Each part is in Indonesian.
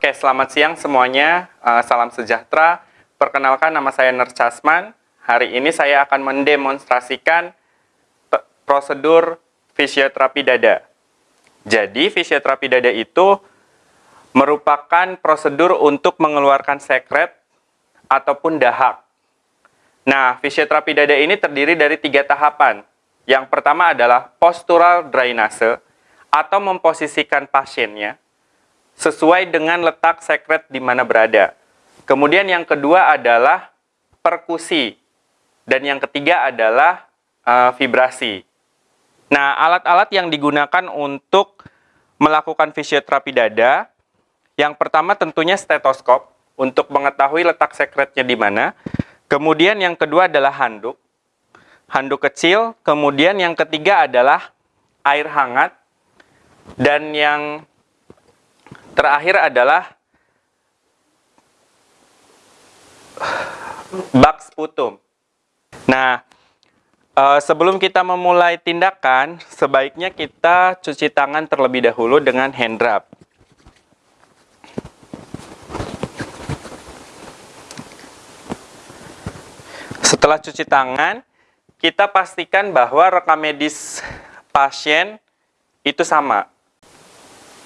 Oke, selamat siang semuanya. Uh, salam sejahtera. Perkenalkan nama saya Nur Casman. Hari ini saya akan mendemonstrasikan prosedur fisioterapi dada. Jadi, fisioterapi dada itu merupakan prosedur untuk mengeluarkan sekret ataupun dahak. Nah, fisioterapi dada ini terdiri dari tiga tahapan. Yang pertama adalah postural drainase atau memposisikan pasiennya sesuai dengan letak sekret di mana berada. Kemudian yang kedua adalah perkusi. Dan yang ketiga adalah uh, vibrasi. Nah, alat-alat yang digunakan untuk melakukan fisioterapi dada, yang pertama tentunya stetoskop untuk mengetahui letak sekretnya di mana. Kemudian yang kedua adalah handuk. Handuk kecil. Kemudian yang ketiga adalah air hangat. Dan yang terakhir adalah bak sputum. Nah, eh, sebelum kita memulai tindakan, sebaiknya kita cuci tangan terlebih dahulu dengan hand rub. Setelah cuci tangan, kita pastikan bahwa rekam medis pasien itu sama.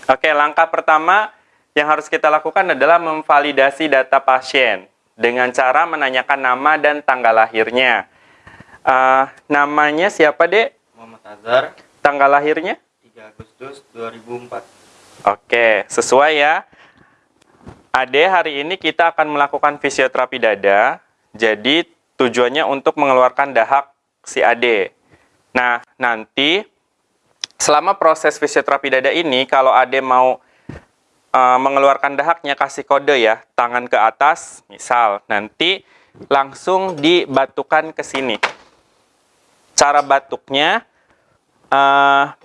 Oke, langkah pertama yang harus kita lakukan adalah memvalidasi data pasien dengan cara menanyakan nama dan tanggal lahirnya. Uh, namanya siapa, Dek? Muhammad Azhar. Tanggal lahirnya? 3 Agustus 2004. Oke, sesuai ya. Ade, hari ini kita akan melakukan fisioterapi dada. Jadi, tujuannya untuk mengeluarkan dahak si Ade. Nah, nanti selama proses fisioterapi dada ini, kalau Ade mau uh, mengeluarkan dahaknya, kasih kode ya, tangan ke atas, misal. Nanti langsung dibatukan ke sini. Cara batuknya, uh,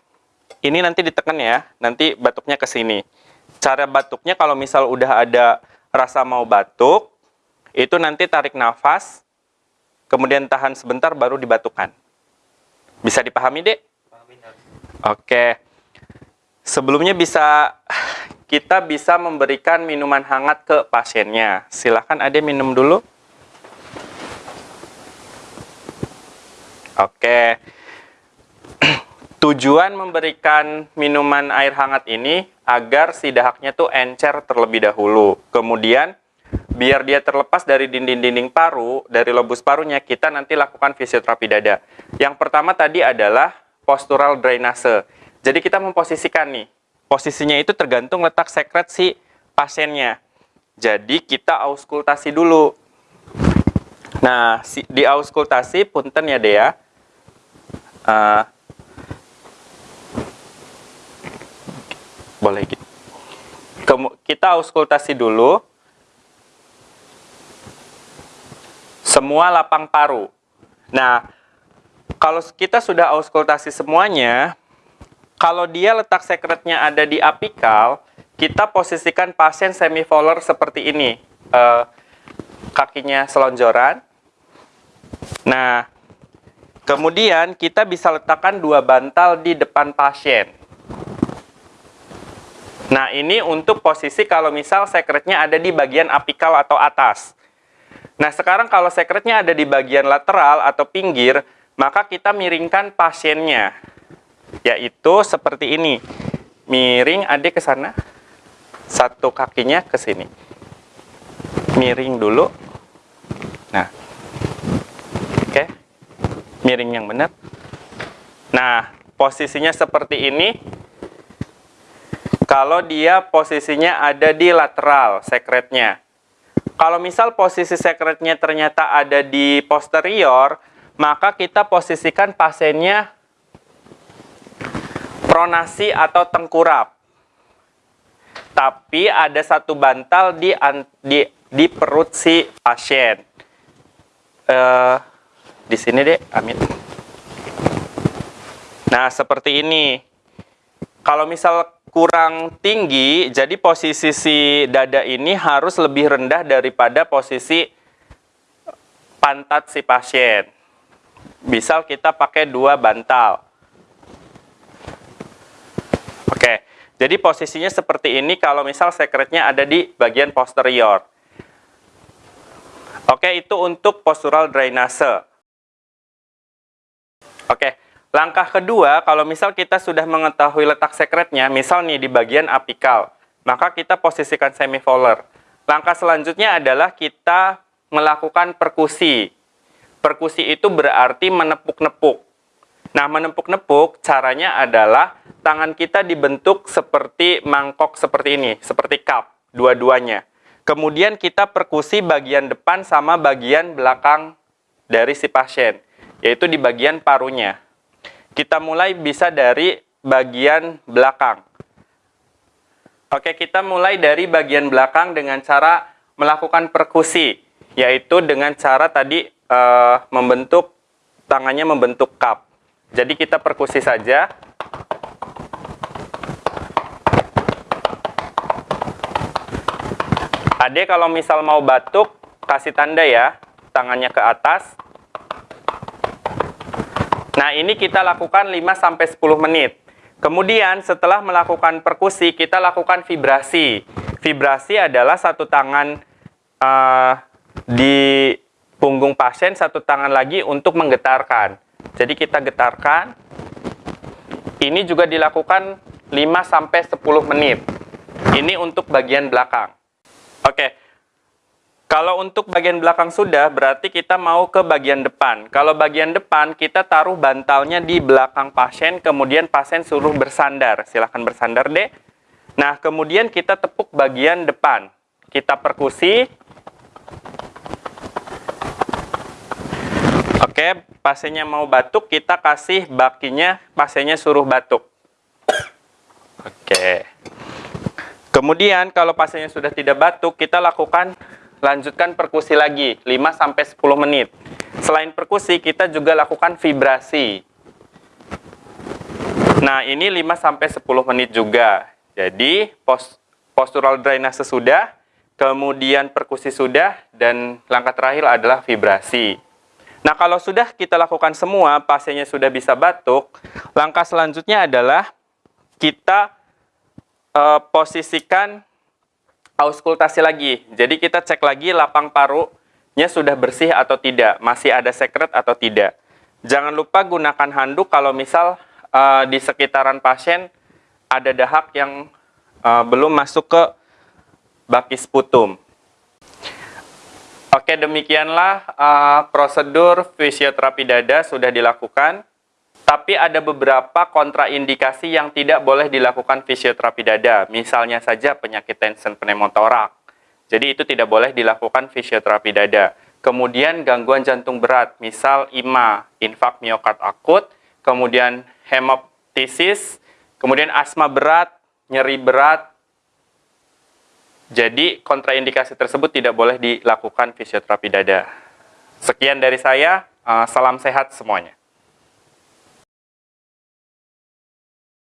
ini nanti ditekan ya, nanti batuknya ke sini. Cara batuknya kalau misal udah ada rasa mau batuk, itu nanti tarik nafas, kemudian tahan sebentar baru dibatukan. Bisa dipahami, Dek? Oke. Sebelumnya bisa kita bisa memberikan minuman hangat ke pasiennya. Silahkan Ade minum dulu. Oke. Tujuan memberikan minuman air hangat ini agar si dahaknya tuh encer terlebih dahulu. Kemudian biar dia terlepas dari dinding-dinding paru, dari lobus parunya, kita nanti lakukan fisioterapi dada. Yang pertama tadi adalah postural drainase. Jadi kita memposisikan nih, posisinya itu tergantung letak sekret si pasiennya. Jadi kita auskultasi dulu. Nah, si, di auskultasi punten ya Dea. Uh, boleh gitu. Kemu kita auskultasi dulu. Semua lapang paru. Nah, kalau kita sudah auskultasi semuanya, kalau dia letak sekretnya ada di apikal, kita posisikan pasien semivolar seperti ini. Uh, kakinya selonjoran. Nah, kemudian kita bisa letakkan dua bantal di depan pasien. Nah, ini untuk posisi kalau misal sekretnya ada di bagian apikal atau atas. Nah, sekarang kalau sekretnya ada di bagian lateral atau pinggir, maka kita miringkan pasiennya. Yaitu seperti ini. Miring adik ke sana. Satu kakinya ke sini. Miring dulu. Nah. Oke. Miring yang benar. Nah, posisinya seperti ini. Kalau dia posisinya ada di lateral sekretnya. Kalau misal posisi sekretnya ternyata ada di posterior, maka kita posisikan pasiennya pronasi atau tengkurap. Tapi ada satu bantal di di, di perut si pasien. Uh, di sini deh, Amin. Nah, seperti ini. Kalau misal kurang tinggi, jadi posisi si dada ini harus lebih rendah daripada posisi pantat si pasien. Misal kita pakai dua bantal. Oke, Jadi posisinya seperti ini kalau misal sekretnya ada di bagian posterior. Oke, itu untuk postural drainase. Oke, langkah kedua kalau misal kita sudah mengetahui letak sekretnya, misal nih di bagian apikal, maka kita posisikan semivolar. Langkah selanjutnya adalah kita melakukan perkusi. Perkusi itu berarti menepuk-nepuk. Nah, menepuk-nepuk caranya adalah tangan kita dibentuk seperti mangkok seperti ini, seperti cup, dua-duanya. Kemudian kita perkusi bagian depan sama bagian belakang dari si pasien, yaitu di bagian parunya. Kita mulai bisa dari bagian belakang. Oke, kita mulai dari bagian belakang dengan cara melakukan perkusi, yaitu dengan cara tadi uh, membentuk tangannya membentuk cup. Jadi kita perkusi saja. Ade kalau misal mau batuk, kasih tanda ya, tangannya ke atas. Nah, ini kita lakukan 5-10 menit. Kemudian setelah melakukan perkusi, kita lakukan vibrasi. Vibrasi adalah satu tangan uh, di punggung pasien, satu tangan lagi untuk menggetarkan. Jadi kita getarkan. Ini juga dilakukan 5-10 menit. Ini untuk bagian belakang. Oke. Kalau untuk bagian belakang sudah, berarti kita mau ke bagian depan. Kalau bagian depan, kita taruh bantalnya di belakang pasien, kemudian pasien suruh bersandar. Silahkan bersandar deh. Nah, kemudian kita tepuk bagian depan. Kita perkusi. Oke, pasiennya mau batuk, kita kasih bakinya, pasiennya suruh batuk. Oke. Kemudian kalau pasiennya sudah tidak batuk, kita lakukan lanjutkan perkusi lagi 5 sampai 10 menit. Selain perkusi, kita juga lakukan vibrasi. Nah, ini 5 sampai 10 menit juga. Jadi, post postural drainase sudah, kemudian perkusi sudah dan langkah terakhir adalah vibrasi. Nah, kalau sudah kita lakukan semua, pasiennya sudah bisa batuk, langkah selanjutnya adalah kita uh, posisikan auskultasi lagi. Jadi kita cek lagi lapang parunya sudah bersih atau tidak, masih ada sekret atau tidak. Jangan lupa gunakan handuk kalau misal uh, di sekitaran pasien ada dahak yang uh, belum masuk ke baki sputum. Oke, demikianlah uh, prosedur fisioterapi dada sudah dilakukan. Tapi ada beberapa kontraindikasi yang tidak boleh dilakukan fisioterapi dada. Misalnya saja penyakit tension pneumotorak. Jadi itu tidak boleh dilakukan fisioterapi dada. Kemudian gangguan jantung berat, misal IMA, infak miokard akut, kemudian hemoptisis, kemudian asma berat, nyeri berat. Jadi kontraindikasi tersebut tidak boleh dilakukan fisioterapi dada. Sekian dari saya, eh, salam sehat semuanya.